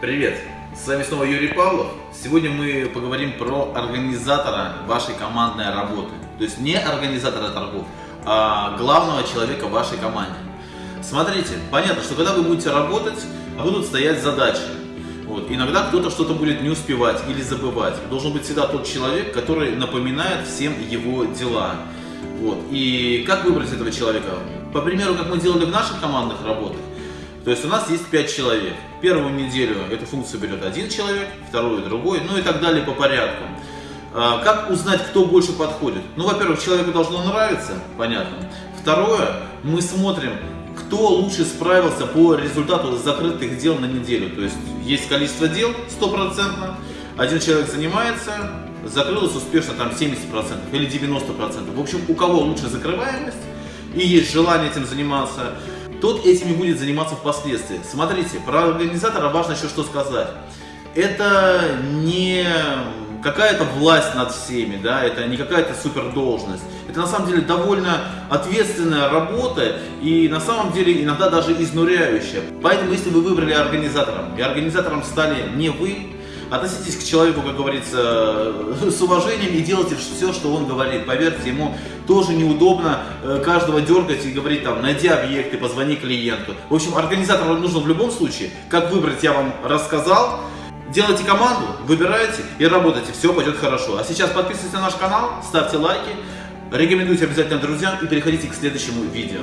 Привет! С вами снова Юрий Павлов. Сегодня мы поговорим про организатора вашей командной работы. То есть не организатора торгов, а главного человека в вашей команде. Смотрите, понятно, что когда вы будете работать, будут стоять задачи. Вот. Иногда кто-то что-то будет не успевать или забывать. Должен быть всегда тот человек, который напоминает всем его дела. Вот. И как выбрать этого человека? По примеру, как мы делали в наших командных работах, то есть у нас есть 5 человек. Первую неделю эту функцию берет один человек, вторую другой, ну и так далее по порядку. А, как узнать, кто больше подходит? Ну, во-первых, человеку должно нравиться, понятно. Второе, мы смотрим, кто лучше справился по результату закрытых дел на неделю. То есть есть количество дел стопроцентно, один человек занимается, закрылось успешно там 70% или 90%. В общем, у кого лучше закрываемость и есть желание этим заниматься, тот этими будет заниматься впоследствии. Смотрите, про организатора важно еще что сказать. Это не какая-то власть над всеми, да, это не какая-то супер должность. Это на самом деле довольно ответственная работа и на самом деле иногда даже изнуряющая. Поэтому если вы выбрали организатором и организатором стали не вы, Относитесь к человеку, как говорится, с уважением и делайте все, что он говорит. Поверьте, ему тоже неудобно э, каждого дергать и говорить там, найди объекты, позвони клиенту. В общем, организатору нужно в любом случае. Как выбрать, я вам рассказал. Делайте команду, выбирайте и работайте, все пойдет хорошо. А сейчас подписывайтесь на наш канал, ставьте лайки, рекомендуйте обязательно друзьям и переходите к следующему видео.